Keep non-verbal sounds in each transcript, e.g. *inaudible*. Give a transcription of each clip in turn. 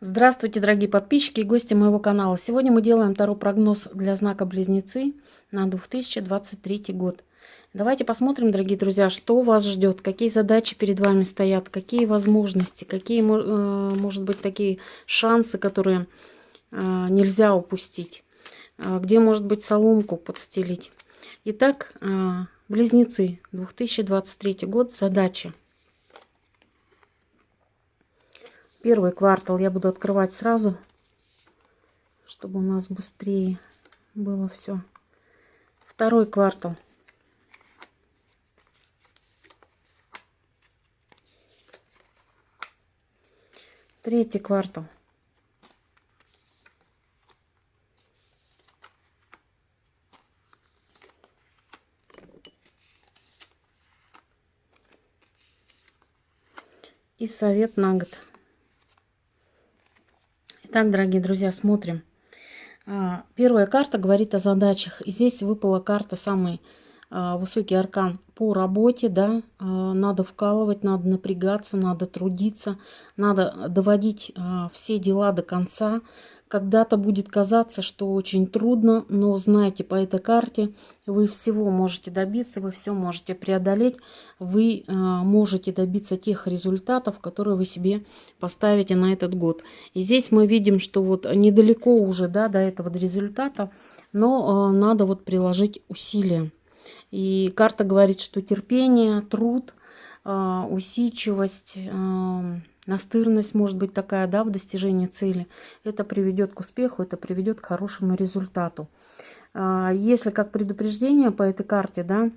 Здравствуйте, дорогие подписчики и гости моего канала. Сегодня мы делаем второй прогноз для знака Близнецы на 2023 год. Давайте посмотрим, дорогие друзья, что вас ждет, какие задачи перед вами стоят, какие возможности, какие, э, может быть, такие шансы, которые э, нельзя упустить, э, где, может быть, соломку подстелить. Итак, Близнецы, 2023 год, задачи. Первый квартал я буду открывать сразу, чтобы у нас быстрее было все. Второй квартал. Третий квартал. И совет на год. Итак, дорогие друзья, смотрим. А, первая карта говорит о задачах. И здесь выпала карта самый а, высокий аркан по работе, да, а, надо вкалывать, надо напрягаться, надо трудиться, надо доводить все дела до конца, когда-то будет казаться, что очень трудно, но знаете, по этой карте вы всего можете добиться, вы все можете преодолеть, вы э, можете добиться тех результатов, которые вы себе поставите на этот год. И здесь мы видим, что вот недалеко уже да, до этого результата, но э, надо вот приложить усилия. И карта говорит, что терпение, труд, э, усидчивость... Э, настырность может быть такая, да, в достижении цели. Это приведет к успеху, это приведет к хорошему результату. А, если как предупреждение по этой карте, да,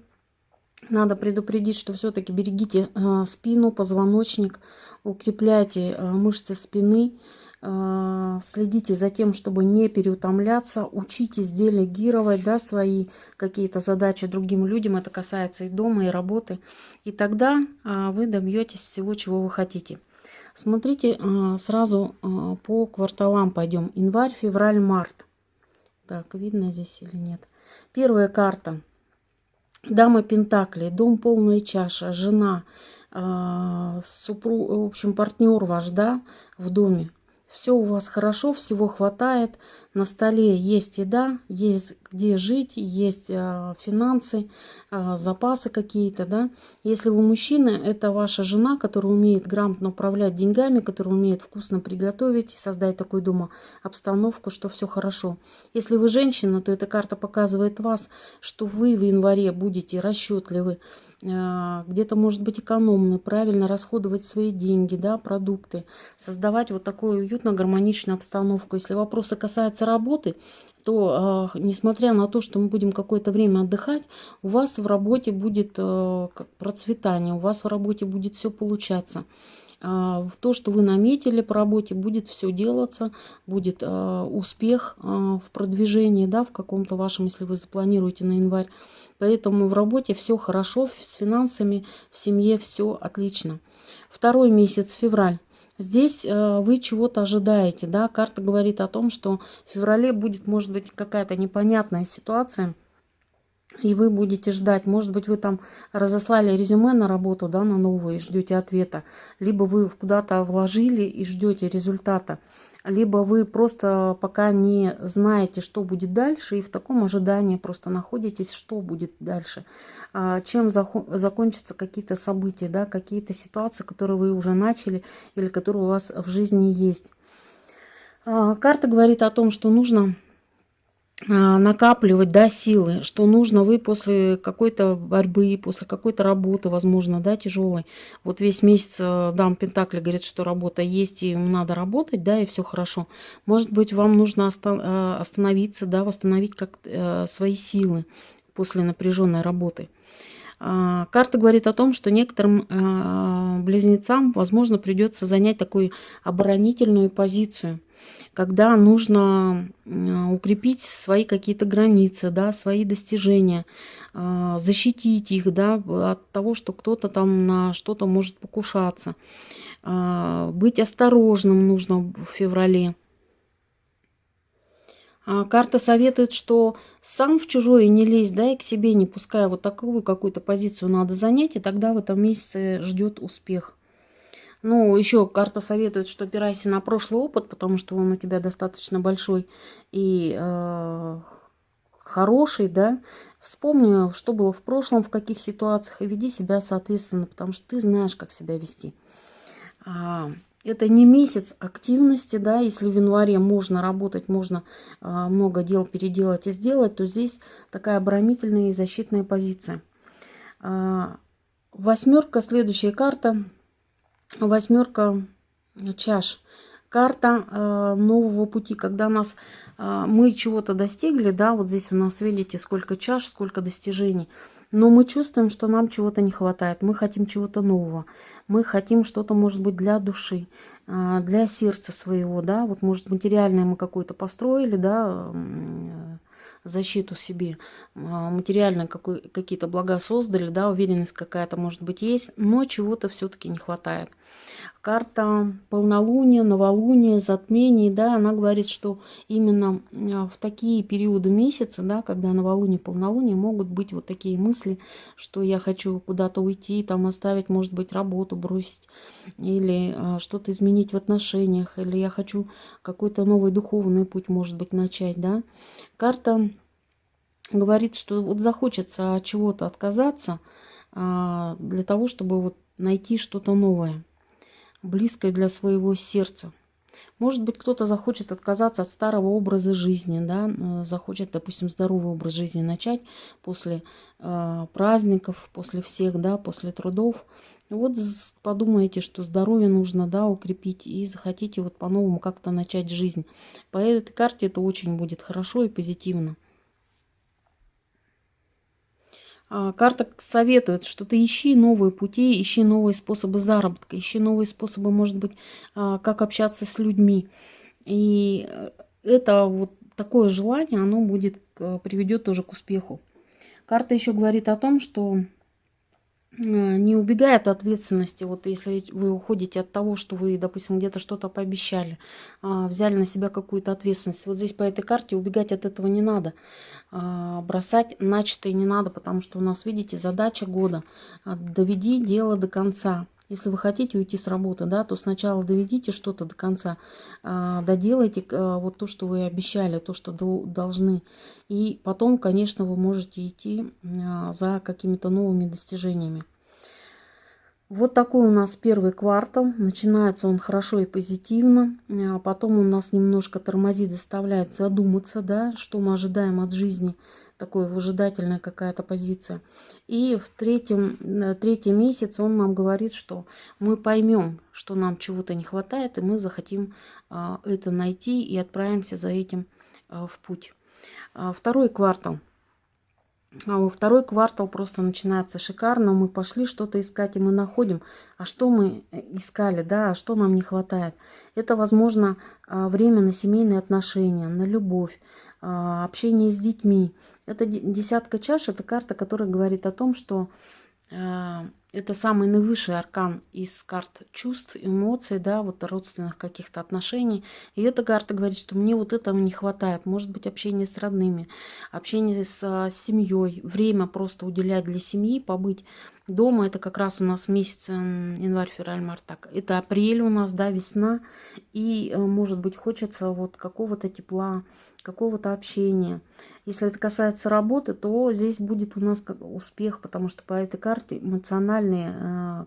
надо предупредить, что все-таки берегите а, спину, позвоночник, укрепляйте а, мышцы спины, следите за тем, чтобы не переутомляться, учитесь делегировать да, свои какие-то задачи другим людям, это касается и дома, и работы, и тогда вы добьетесь всего, чего вы хотите. Смотрите, а, сразу по кварталам пойдем. Январь, февраль, март. Так, видно здесь или нет? Первая карта. Дама Пентаклей, дом полная чаша, жена, супруг, в общем, партнер ваш, да, в доме все у вас хорошо, всего хватает, на столе есть еда, есть где жить, есть э, финансы, э, запасы какие-то, да. Если вы мужчина, это ваша жена, которая умеет грамотно управлять деньгами, которая умеет вкусно приготовить и создать такую дома обстановку, что все хорошо. Если вы женщина, то эта карта показывает вас, что вы в январе будете расчетливы, э, где-то, может быть, экономны, правильно расходовать свои деньги, да, продукты, создавать вот такую уютную, гармоничную обстановку. Если вопросы касаются работы, то, э, несмотря на то, что мы будем какое-то время отдыхать, у вас в работе будет э, процветание, у вас в работе будет все получаться. Э, в то, что вы наметили по работе, будет все делаться, будет успех в продвижении, да, в каком-то вашем, если вы запланируете на январь. Поэтому в работе все хорошо, с финансами, в семье все отлично. Второй месяц, февраль. Здесь э, вы чего-то ожидаете, да, карта говорит о том, что в феврале будет, может быть, какая-то непонятная ситуация, и вы будете ждать. Может быть, вы там разослали резюме на работу, да, на новую и ждете ответа. Либо вы куда-то вложили и ждете результата. Либо вы просто пока не знаете, что будет дальше, и в таком ожидании просто находитесь, что будет дальше. А, чем закончатся какие-то события, да, какие-то ситуации, которые вы уже начали или которые у вас в жизни есть. А, карта говорит о том, что нужно накапливать, да, силы, что нужно вы после какой-то борьбы, после какой-то работы, возможно, да, тяжелой. Вот весь месяц э, дам Пентакли говорит, что работа есть, и надо работать, да, и все хорошо. Может быть, вам нужно э, остановиться, да, восстановить как э, свои силы после напряженной работы. А, карта говорит о том, что некоторым близнецам, возможно, придется занять такую оборонительную позицию – когда нужно укрепить свои какие-то границы, да, свои достижения, а, защитить их да, от того, что кто-то там на что-то может покушаться. А, быть осторожным нужно в феврале. А, карта советует, что сам в чужое не лезь, да, и к себе не пускай. Вот такую какую-то позицию надо занять, и тогда в этом месяце ждет успех. Ну, еще карта советует, что опирайся на прошлый опыт, потому что он у тебя достаточно большой и э, хороший, да. Вспомни, что было в прошлом, в каких ситуациях, и веди себя соответственно, потому что ты знаешь, как себя вести. А, это не месяц активности, да, если в январе можно работать, можно а, много дел переделать и сделать, то здесь такая оборонительная и защитная позиция. А, восьмерка, следующая карта, восьмерка чаш. Карта э, нового пути, когда нас э, мы чего-то достигли, да, вот здесь у нас видите, сколько чаш, сколько достижений. Но мы чувствуем, что нам чего-то не хватает, мы хотим чего-то нового, мы хотим что-то, может быть, для души, э, для сердца своего, да, вот, может, материальное мы какое-то построили, да, защиту себе, а, материально какие-то блага создали, да, уверенность какая-то может быть есть, но чего-то все-таки не хватает. Карта полнолуния, новолуния, затмений, да, она говорит, что именно а, в такие периоды месяца, да, когда новолуние, полнолуние, могут быть вот такие мысли, что я хочу куда-то уйти, там оставить, может быть, работу бросить, или а, что-то изменить в отношениях, или я хочу какой-то новый духовный путь, может быть, начать, да. Карта говорит, что вот захочется от чего-то отказаться а, для того, чтобы вот найти что-то новое близкое для своего сердца. Может быть, кто-то захочет отказаться от старого образа жизни, да, захочет, допустим, здоровый образ жизни начать после э, праздников, после всех, да, после трудов. Вот подумаете, что здоровье нужно, да, укрепить, и захотите вот по-новому как-то начать жизнь. По этой карте это очень будет хорошо и позитивно. А, карта советует, что ты ищи новые пути, ищи новые способы заработка, ищи новые способы, может быть, а, как общаться с людьми. И э, это вот такое желание, оно будет, приведет тоже к успеху. Карта еще говорит о том, что Э, не убегает от ответственности. Вот если вы уходите от того, что вы, допустим, где-то что-то пообещали, а, взяли на себя какую-то ответственность. Вот здесь по этой карте убегать от этого не надо. А, бросать начатое не надо, потому что у нас, видите, задача года. Доведи дело до конца. Если вы хотите уйти с работы, да, то сначала доведите что-то до конца, доделайте вот то, что вы обещали, то, что должны. И потом, конечно, вы можете идти за какими-то новыми достижениями. Вот такой у нас первый квартал. Начинается он хорошо и позитивно. А потом у нас немножко тормозит, заставляет задуматься, да, что мы ожидаем от жизни. Такой выжидательная какая-то позиция. И в третьем, третий месяц он нам говорит, что мы поймем, что нам чего-то не хватает, и мы захотим а, это найти и отправимся за этим а, в путь. А, второй квартал – второй квартал просто начинается шикарно. Мы пошли что-то искать, и мы находим. А что мы э, искали, да, а что нам не хватает? Это, возможно, время на семейные отношения, на любовь, общение с детьми. Это десятка чаш, это карта, которая говорит о том, что а, это самый наивысший аркан из карт чувств, эмоций, да, вот родственных каких-то отношений. И эта карта говорит, что мне вот этого не хватает. Может быть, общение с родными, общение с, с семьей, время просто уделять для семьи, побыть дома. Это как раз у нас месяц январь, февраль, март. Так, это апрель у нас, да, весна. И, э, может быть, хочется вот какого-то тепла, какого-то общения. Если это касается работы, то здесь будет у нас успех, потому что по этой карте эмоциональный э,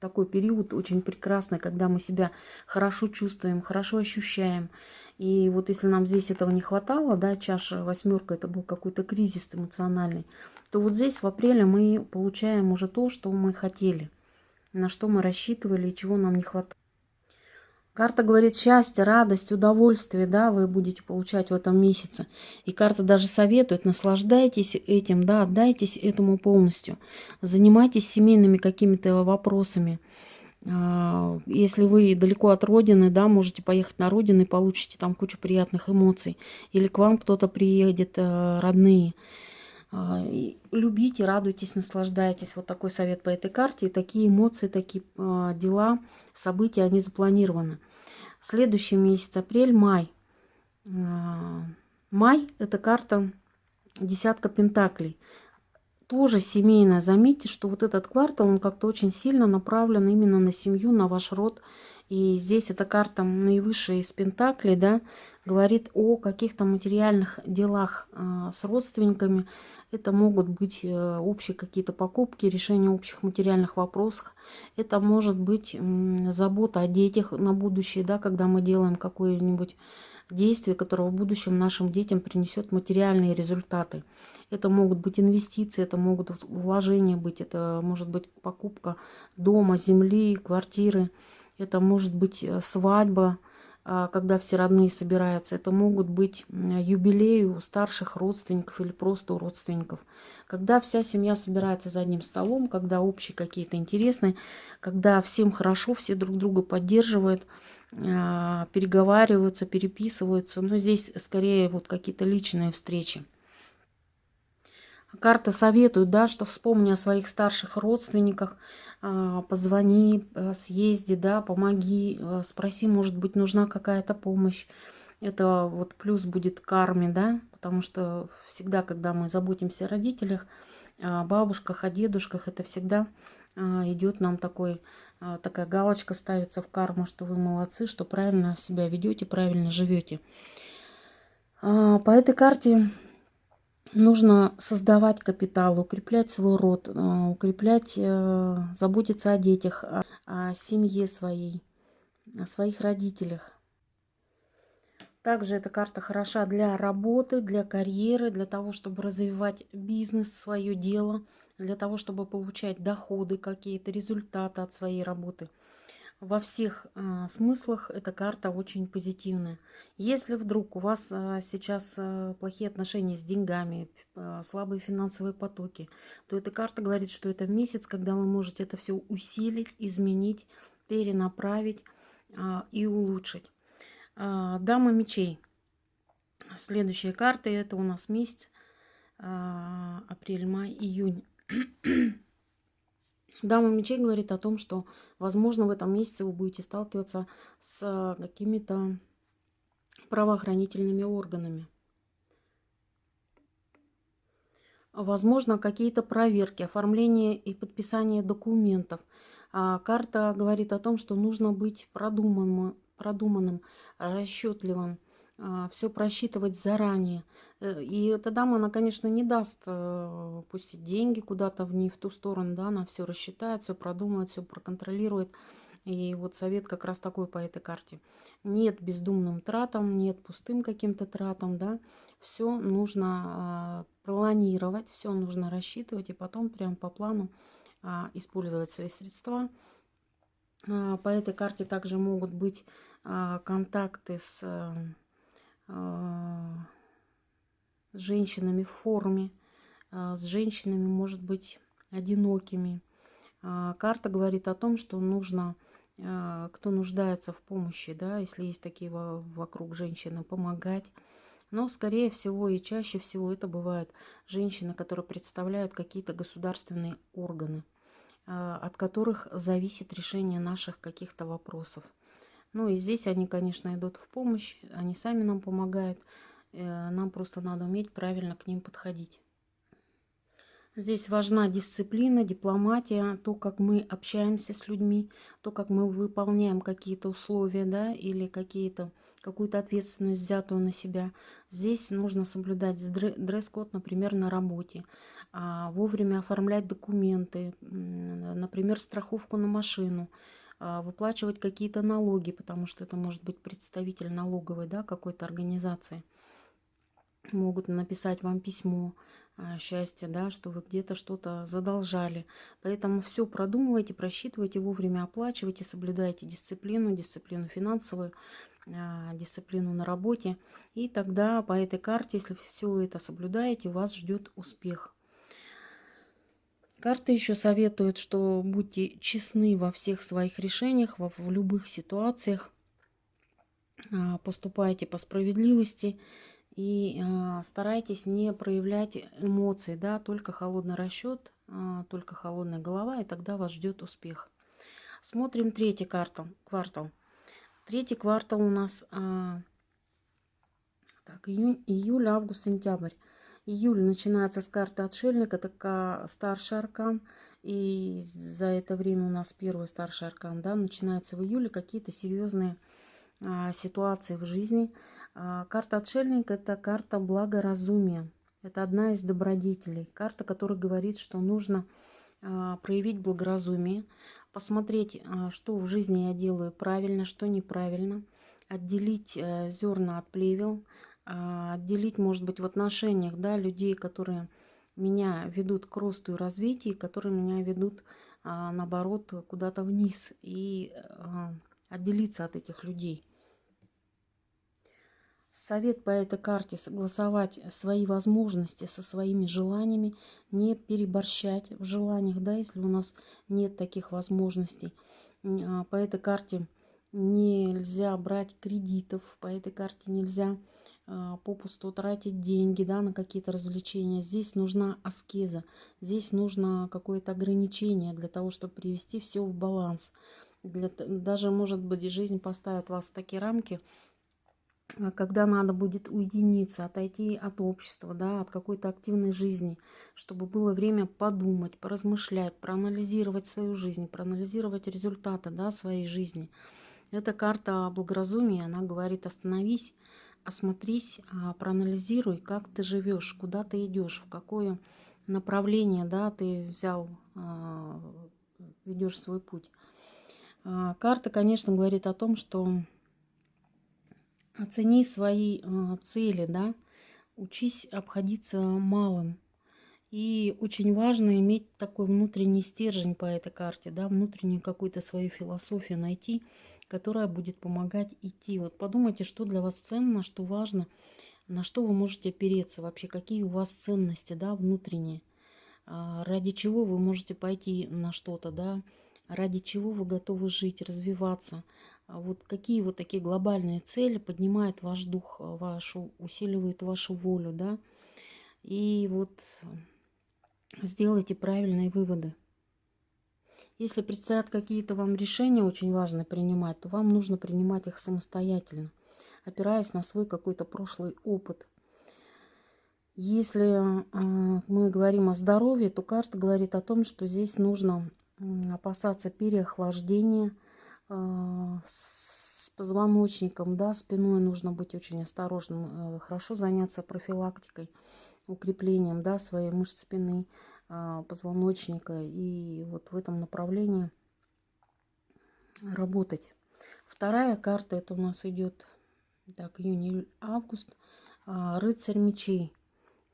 такой период очень прекрасный, когда мы себя хорошо чувствуем, хорошо ощущаем. И вот если нам здесь этого не хватало, да, чаша восьмерка, это был какой-то кризис эмоциональный, то вот здесь в апреле мы получаем уже то, что мы хотели, на что мы рассчитывали и чего нам не хватало. Карта говорит счастье, радость, удовольствие, да, вы будете получать в этом месяце. И карта даже советует, наслаждайтесь этим, да, отдайтесь этому полностью. Занимайтесь семейными какими-то вопросами. А, если вы далеко от родины, да, можете поехать на родину и получите там кучу приятных эмоций. Или к вам кто-то приедет, э, родные. А, любите, радуйтесь, наслаждайтесь. Вот такой совет по этой карте. Такие эмоции, такие а, дела, события, они запланированы. Следующий месяц, апрель, май. А, май – это карта десятка пентаклей. тоже семейная. Заметьте, что вот этот квартал, он как-то очень сильно направлен именно на семью, на ваш род. И здесь эта карта наивысшая из Пентаклей, да, говорит о каких-то материальных делах э, с родственниками. Это могут быть э, общие какие-то покупки, решение общих материальных вопросов. Это может быть забота о детях на будущее, да, когда мы делаем какое-нибудь действие, которое в будущем нашим детям принесет материальные результаты. Это могут быть инвестиции, это могут вложения быть, это может быть покупка дома, земли, квартиры, это может быть э, свадьба, а, когда все родные собираются. Это могут быть юбилеи у старших родственников или просто у родственников. Когда вся семья собирается за одним столом, когда общие какие-то интересные, когда всем хорошо, все друг друга поддерживают, а, переговариваются, переписываются. Но здесь скорее вот какие-то личные встречи. Карта советует, да, что вспомни о своих старших родственниках, а, позвони, э, съезди, да, помоги, э, спроси, может быть, нужна какая-то помощь. Это вот плюс будет карме, да, потому что всегда, когда мы заботимся о родителях, о бабушках, о дедушках, это всегда а, идет нам такой, а, такая галочка ставится в карму, что вы молодцы, что правильно себя ведете, правильно живете. По этой карте нужно создавать капитал, укреплять свой род, э, укреплять, э, заботиться о детях, о, о семье своей, о своих родителях. Также эта карта хороша для работы, для карьеры, для того, чтобы развивать бизнес, свое дело, для того, чтобы получать доходы, какие-то результаты от своей работы во всех э, смыслах эта карта очень позитивная. Если вдруг у вас э, сейчас э, плохие отношения с деньгами, э, слабые финансовые потоки, то эта карта говорит, что это месяц, когда вы можете это все усилить, изменить, перенаправить э, и улучшить. Э, Дама мечей. Следующие карты это у нас месяц э, апрель, май, июнь. Дама мечей говорит о том, что, возможно, в этом месяце вы будете сталкиваться с какими-то правоохранительными органами. Возможно, какие-то проверки, оформление и подписание документов. А карта говорит о том, что нужно быть продуманным, продуманным расчетливым, все просчитывать заранее. Э, и эта дама, она, конечно, не даст э, пустить деньги куда-то в не в ту сторону, да, она все рассчитает, все продумает, все проконтролирует. И вот совет как раз такой по этой карте. Нет бездумным тратам, нет пустым каким-то тратам, да. Все нужно а, планировать, все нужно рассчитывать и потом прям по плану а, использовать свои средства. По этой карте также могут быть контакты с а, с женщинами в форме, а, с женщинами, может быть, одинокими. А, карта говорит о том, что нужно, кто нуждается в помощи, да, если есть такие вокруг женщины, помогать. Но, скорее всего, и чаще всего это бывают женщины, которые представляют какие-то государственные органы, от которых зависит решение наших каких-то вопросов. Ну и здесь они, конечно, идут в помощь, они сами нам помогают. Э, нам просто надо уметь правильно к ним подходить. Здесь важна дисциплина, дипломатия, то, как мы общаемся с людьми, то, как мы выполняем какие-то условия, да, или какие-то какую-то ответственность взятую на себя. Здесь нужно соблюдать дресс-код, например, на работе, а вовремя оформлять документы, например, страховку на машину, выплачивать какие-то налоги, потому что это может быть представитель налоговой да, какой-то организации. Могут написать вам письмо а, счастья, да, что вы где-то что-то задолжали. Поэтому все продумывайте, просчитывайте, вовремя оплачивайте, соблюдайте дисциплину, дисциплину финансовую, а, дисциплину на работе. И тогда по этой карте, если все это соблюдаете, вас ждет успех. Карта еще советует, что будьте честны во всех своих решениях, в, в любых ситуациях. А, поступайте по справедливости и а, старайтесь не проявлять эмоций, да, только холодный расчет, а, только холодная голова, и тогда вас ждет успех. Смотрим третий квартал. квартал. Третий квартал у нас так, июнь, июль, август, сентябрь. Июль начинается с карты отшельник, это старший аркан, и за это время у нас первый старший аркан, да, начинается в июле. Какие-то серьезные а, ситуации в жизни. А, карта отшельник это карта благоразумия, это одна из добродетелей, карта, которая говорит, что нужно а, проявить благоразумие, посмотреть, а, что в жизни я делаю правильно, что неправильно, отделить э, зерна от плевел, а, отделить, может быть, в отношениях да, людей, которые меня ведут к росту и развитию, которые меня ведут, наоборот, куда-то вниз, и отделиться от этих людей. Совет по этой карте согласовать свои возможности со своими желаниями, не переборщать в желаниях, да, если у нас нет таких возможностей. А, по этой карте нельзя брать кредитов, по этой карте нельзя а, попусту тратить деньги да, на какие-то развлечения. Здесь нужна аскеза, здесь нужно какое-то ограничение для того, чтобы привести все в баланс. Для, даже, может быть, жизнь поставит вас в такие рамки, а когда надо будет уединиться, отойти от общества, да, от какой-то активной жизни, чтобы было время подумать, поразмышлять, проанализировать свою жизнь, проанализировать результаты да, своей жизни. Эта карта благоразумия, она говорит остановись, осмотрись, а, проанализируй, как ты живешь, куда ты идешь, в какое направление да, ты взял, а, ведешь свой путь. Карта, конечно, говорит о том, что Оцени свои цели, да, учись обходиться малым. И очень важно иметь такой внутренний стержень по этой карте, да, внутреннюю какую-то свою философию найти, которая будет помогать идти. Вот подумайте, что для вас ценно, что важно, на что вы можете опереться вообще, какие у вас ценности, да, внутренние, а, ради чего вы можете пойти на что-то, да, ради чего вы готовы жить, развиваться, а вот какие вот такие глобальные цели поднимают ваш дух, а, вашу, усиливают вашу волю, да, и вот сделайте правильные выводы. Если предстоят какие-то вам решения очень важные принимать, то вам нужно принимать их самостоятельно, опираясь на свой какой-то прошлый опыт. Если э, мы говорим о здоровье, то карта говорит о том, что здесь нужно опасаться переохлаждения, а, с позвоночником, да, спиной нужно быть очень осторожным. Э, хорошо заняться профилактикой, укреплением, да, своей мышц спины, а, позвоночника. И вот в этом направлении работать. Вторая карта, это у нас идет, так, июнь, июль, август. А, рыцарь мечей.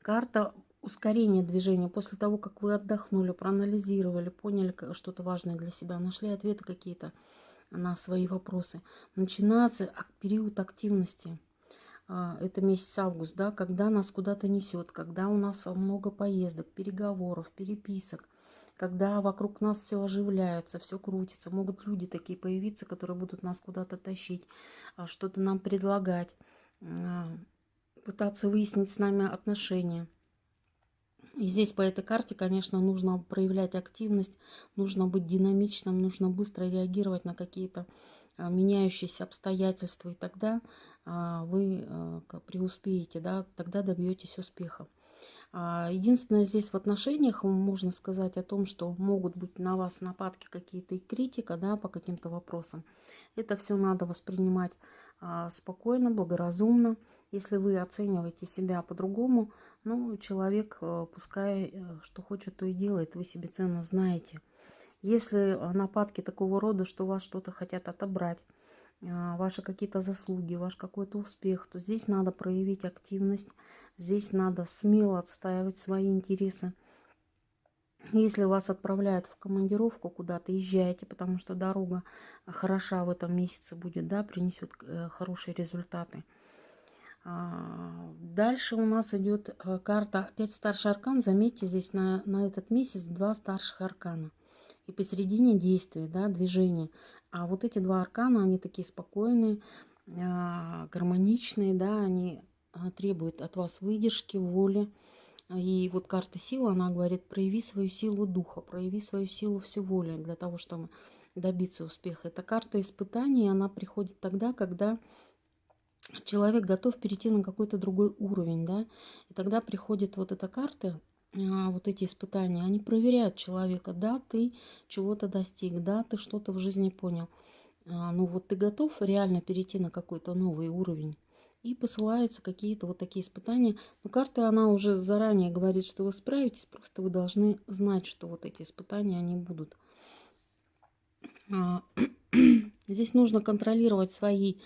Карта ускорения движения. После того, как вы отдохнули, проанализировали, поняли что-то важное для себя, нашли ответы какие-то на свои вопросы. Начинается период активности. А, это месяц август, да, когда нас куда-то несет, когда у нас много поездок, переговоров, переписок, когда вокруг нас все оживляется, все крутится. Могут люди такие появиться, которые будут нас куда-то тащить, а, что-то нам предлагать, а, пытаться выяснить с нами отношения. И здесь по этой карте, конечно, нужно проявлять активность, нужно быть динамичным, нужно быстро реагировать на какие-то меняющиеся обстоятельства, и тогда а, вы а, преуспеете, да, тогда добьетесь успеха. Единственное, здесь в отношениях можно сказать о том, что могут быть на вас нападки какие-то и критика да, по каким-то вопросам. Это все надо воспринимать спокойно, благоразумно. Если вы оцениваете себя по-другому, ну, человек, э, пускай э, что хочет, то и делает, вы себе цену знаете. Если э, нападки такого рода, что вас что-то хотят отобрать, ваши какие-то заслуги, ваш какой-то успех, то здесь надо проявить активность, здесь надо смело отстаивать свои интересы. Если вас отправляют в командировку куда-то, езжайте, потому что дорога хороша в этом месяце будет, да, принесет хорошие результаты. А, дальше у нас идет э, карта опять старший аркан. Заметьте, здесь на, на этот месяц два старших аркана. И посередине действия, да, движения. А вот эти два аркана, они такие спокойные, а, гармоничные, да, они а, требуют от вас выдержки, воли. И вот карта силы, она говорит, прояви свою силу духа, прояви свою силу всю воли для того, чтобы добиться успеха. Эта карта испытаний, она приходит тогда, когда человек готов перейти на какой-то другой уровень, да, и тогда приходит вот эта карта, вот эти испытания, они проверяют человека, да, ты чего-то достиг, да, ты что-то в жизни понял, а, ну вот ты готов реально перейти на какой-то новый уровень. И посылаются какие-то вот такие испытания. Но карта, она уже заранее говорит, что вы справитесь, просто вы должны знать, что вот эти испытания, они будут. А, *clears throat* здесь нужно контролировать свои а,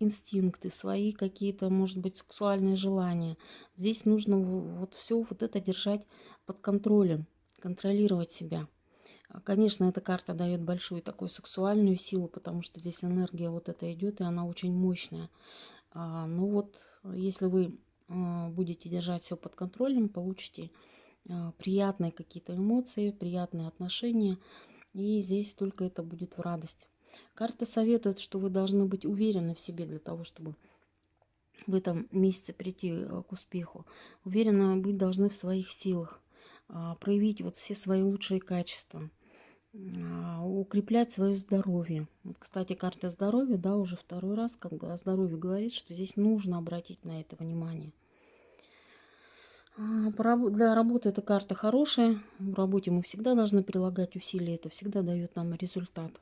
инстинкты, свои какие-то, может быть, сексуальные желания. Здесь нужно вот все вот это держать под контролем, контролировать себя. Конечно, эта карта дает большую такую сексуальную силу, потому что здесь энергия вот эта идет, и она очень мощная. А, ну вот, если вы а, будете держать все под контролем, получите приятные какие-то эмоции, приятные отношения, и здесь только это будет в радость. Карта советует, что вы должны быть уверены в себе для того, чтобы в этом месяце прийти э, к успеху. Уверенно быть должны в своих силах, а, проявить вот все свои лучшие качества, а, укреплять свое здоровье. Кстати, карта здоровья, да, уже второй раз как бы о здоровье говорит, что здесь нужно обратить на это внимание. А, для работы эта карта хорошая. В работе мы всегда должны прилагать усилия. Это всегда дает нам результат.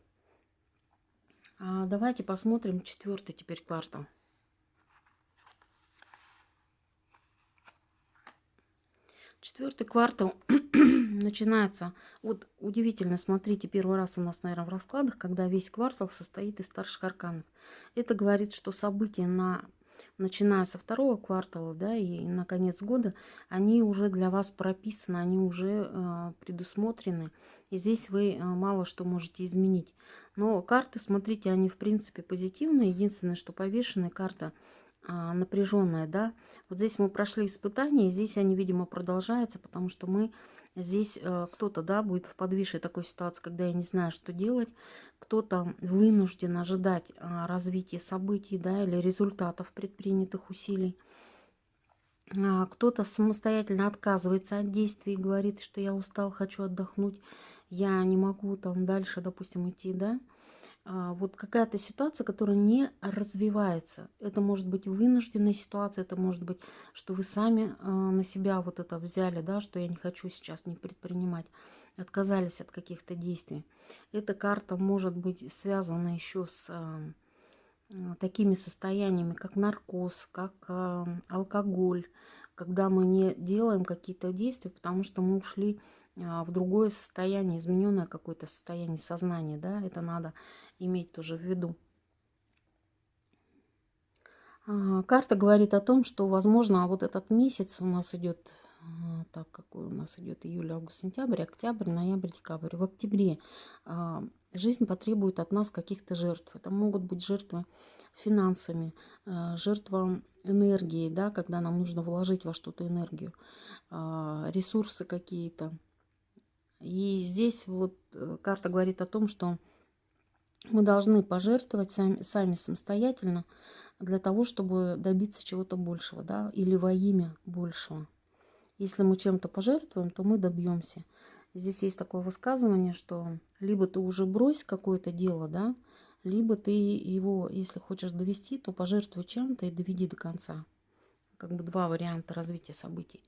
А давайте посмотрим четвертый теперь квартал. Четвертый квартал *clears throat* начинается. Вот удивительно, смотрите, первый раз у нас, наверное, в раскладах, когда весь квартал состоит из старших арканов. Это говорит, что события на начиная со второго квартала, да, и на конец года, они уже для вас прописаны, они уже э, предусмотрены. И здесь вы э, мало что можете изменить. Но карты, смотрите, они в принципе позитивные. Единственное, что повешенная карта а, напряженная, да. Вот здесь мы прошли испытания, и здесь они, видимо, продолжаются, потому что мы здесь, э, кто-то, да, будет в подвисшей такой ситуации, когда я не знаю, что делать, кто-то вынужден ожидать а, развития событий, да, или результатов предпринятых усилий. А, кто-то самостоятельно отказывается от действий и говорит, что я устал, хочу отдохнуть, я не могу там дальше, допустим, идти, да. А, вот какая-то ситуация, которая не развивается. Это может быть вынужденная ситуация, это может быть, что вы сами а, на себя вот это взяли, да, что я не хочу сейчас не предпринимать, отказались от каких-то действий. Эта карта может быть связана еще с а, такими состояниями, как наркоз, как алкоголь, когда мы не делаем какие-то действия, потому что мы ушли а, в другое состояние, измененное какое-то состояние сознания, да, это надо иметь тоже в виду. А, карта говорит о том, что, возможно, вот этот месяц у нас идет, так, какой у нас идет июль, август, сентябрь, октябрь, ноябрь, декабрь. В октябре жизнь потребует от нас каких-то жертв. Это могут быть жертвы финансами, жертва энергией, да, когда нам нужно вложить во что-то энергию, ресурсы какие-то, и здесь вот э, карта говорит о том, что мы должны пожертвовать сами, сами самостоятельно для того, чтобы добиться чего-то большего, да, или во имя большего. Если мы чем-то пожертвуем, то мы добьемся. Здесь есть такое высказывание, что либо ты уже брось какое-то дело, да, либо ты его, если хочешь довести, то пожертвуй чем-то и доведи до конца. Как бы два варианта развития событий.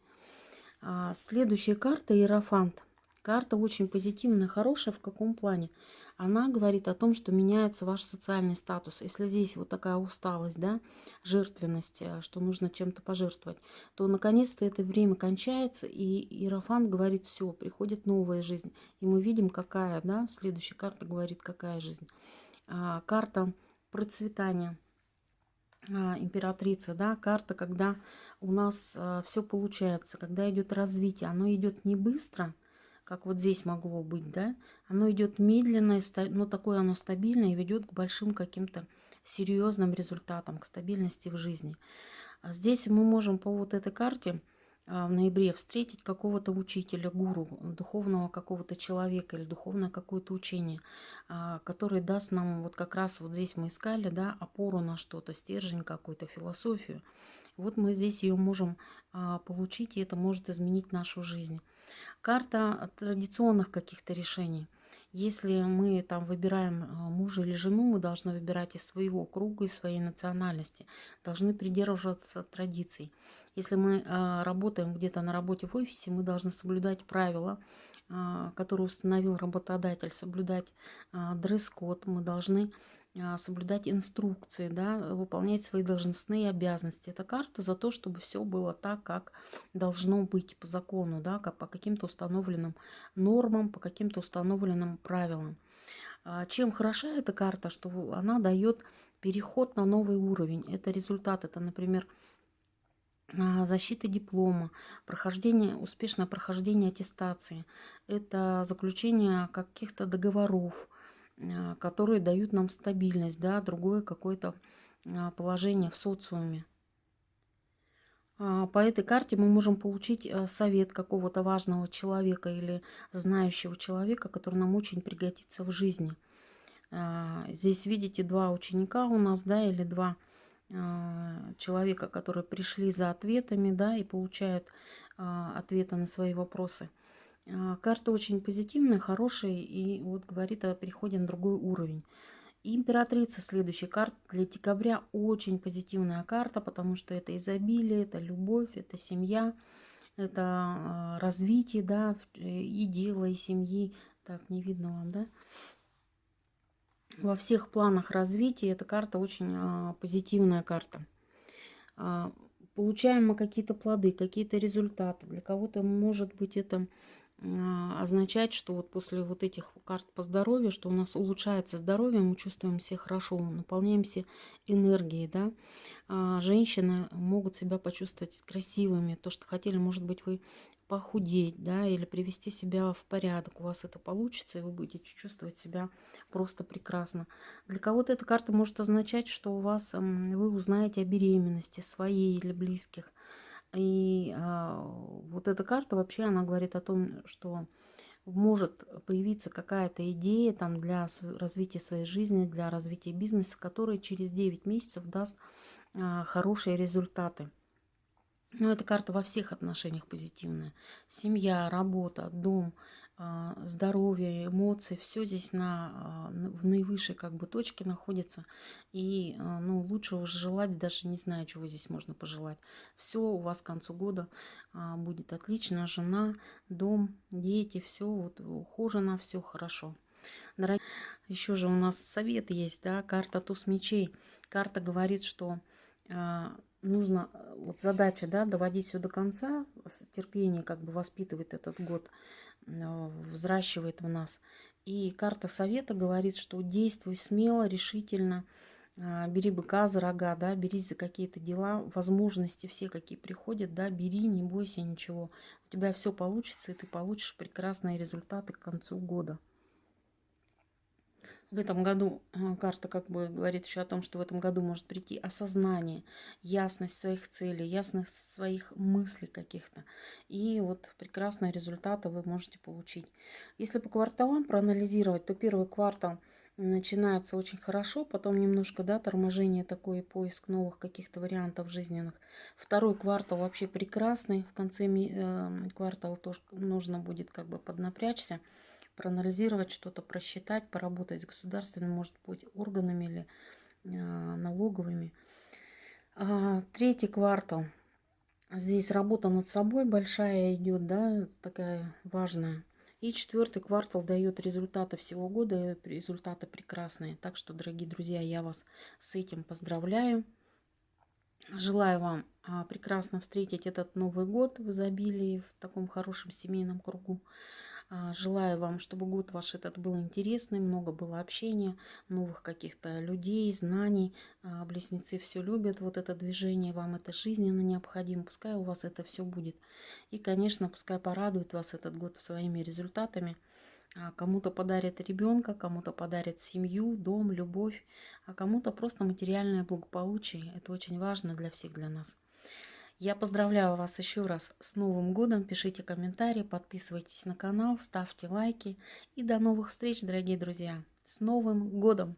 А следующая карта – Иерофант. Карта очень позитивная, хорошая. В каком плане? Она говорит о том, что меняется ваш социальный статус. Если здесь вот такая усталость, да, жертвенность, э, что нужно чем-то пожертвовать, то наконец-то это время кончается, и Иерофант говорит, все, приходит новая жизнь. И мы видим, какая, да, следующая карта говорит, какая жизнь. А, карта процветания а, императрица, да, карта, когда у нас а, все получается, когда идет развитие, оно идет не быстро, как вот здесь могло быть, да, оно идет медленно, но такое оно стабильное и ведет к большим каким-то серьезным результатам, к стабильности в жизни. А здесь мы можем по вот этой карте а, в ноябре встретить какого-то учителя, гуру, духовного какого-то человека или духовное какое-то учение, а, который даст нам, вот как раз вот здесь мы искали, да, опору на что-то, стержень какую-то, философию. Вот мы здесь ее можем получить, и это может изменить нашу жизнь. Карта традиционных каких-то решений. Если мы там выбираем а, мужа или жену, мы должны выбирать из своего круга, из своей национальности, должны придерживаться традиций. Если мы а, работаем где-то на работе в офисе, мы должны соблюдать правила, а, которые установил работодатель, соблюдать дресс-код, мы должны соблюдать инструкции, да, выполнять свои должностные обязанности. Это карта за то, чтобы все было так, как должно быть по закону, да, по каким-то установленным нормам, по каким-то установленным правилам. А, чем хороша эта карта, что она дает переход на новый уровень. Это результат, это, например, а, защита диплома, прохождение, успешное прохождение аттестации, это заключение каких-то договоров, а, которые дают нам стабильность, да, другое какое-то положение в социуме. А, по этой карте мы можем получить э, совет какого-то важного человека или знающего человека, который нам очень пригодится в жизни. А, здесь видите два ученика у нас, да, или два а, человека, которые пришли за ответами, да, и получают ответы на свои вопросы. Карта очень позитивная, хорошая, и вот говорит о переходе на другой уровень. Императрица следующая карта для декабря очень позитивная карта, потому что это изобилие, это любовь, это семья, это а, развитие, да, и дела, и семьи. Так, не видно вам, да? Во всех планах развития эта карта очень а, позитивная карта. А, получаем мы какие-то плоды, какие-то результаты. Для кого-то может быть это а, означать, что вот после вот этих карт по здоровью, что у нас улучшается здоровье, мы чувствуем себя хорошо, наполняемся энергией, да. А женщины могут себя почувствовать красивыми, то, что хотели, может быть, вы похудеть, да, или привести себя в порядок. У вас это получится, и вы будете чувствовать себя просто прекрасно. Для кого-то эта карта может означать, что у вас вы узнаете о беременности своей или близких. И а, вот эта карта вообще, она говорит о том, что может появиться какая-то идея там для развития своей жизни, для развития бизнеса, которая через 9 месяцев даст а, хорошие результаты. Но эта карта во всех отношениях позитивная. Семья, работа, дом, здоровье, эмоции, все здесь на, а, в наивысшей как бы точке находится. И а, ну, лучше уже желать, даже не знаю, чего здесь можно пожелать. Все у вас к концу года будет отлично. Жена, дом, дети, все вот ухожено, все хорошо. Дорогие, еще же у нас совет есть, да, карта туз мечей. Карта говорит, что нужно, вот задача, да, доводить все до конца, терпение как бы воспитывает этот год, э, взращивает в нас. И карта совета говорит, что действуй смело, решительно, э, бери быка за рога, да, берись за какие-то дела, возможности все, какие приходят, да, бери, не бойся ничего. У тебя все получится, и ты получишь прекрасные результаты к концу года. В этом году э, карта как бы говорит еще о том, что в этом году может прийти осознание, ясность своих целей, ясность своих мыслей каких-то. И вот прекрасные результаты вы можете получить. Если по кварталам проанализировать, то первый квартал начинается очень хорошо, потом немножко, да, торможение такое, поиск новых каких-то вариантов жизненных. Второй квартал вообще прекрасный, в конце э, квартала тоже нужно будет как бы поднапрячься проанализировать что-то, просчитать, поработать с государственными, может быть, органами или э, налоговыми. А, третий квартал. Здесь работа над собой большая идет, да, такая важная. И четвертый квартал дает результаты всего года, результаты прекрасные. Так что, дорогие друзья, я вас с этим поздравляю. Желаю вам а, прекрасно встретить этот Новый год в изобилии, в таком хорошем семейном кругу. А, желаю вам, чтобы год ваш этот был интересный, много было общения, новых каких-то людей, знаний. А, близнецы все любят, вот это движение, вам это жизненно необходимо. Пускай у вас это все будет. И, конечно, пускай порадует вас этот год своими результатами. А, кому-то подарит ребенка, кому-то подарит семью, дом, любовь, а кому-то просто материальное благополучие. Это очень важно для всех, для нас. Я поздравляю вас еще раз с Новым годом. Пишите комментарии, подписывайтесь на канал, ставьте лайки. И до новых встреч, дорогие друзья. С Новым годом!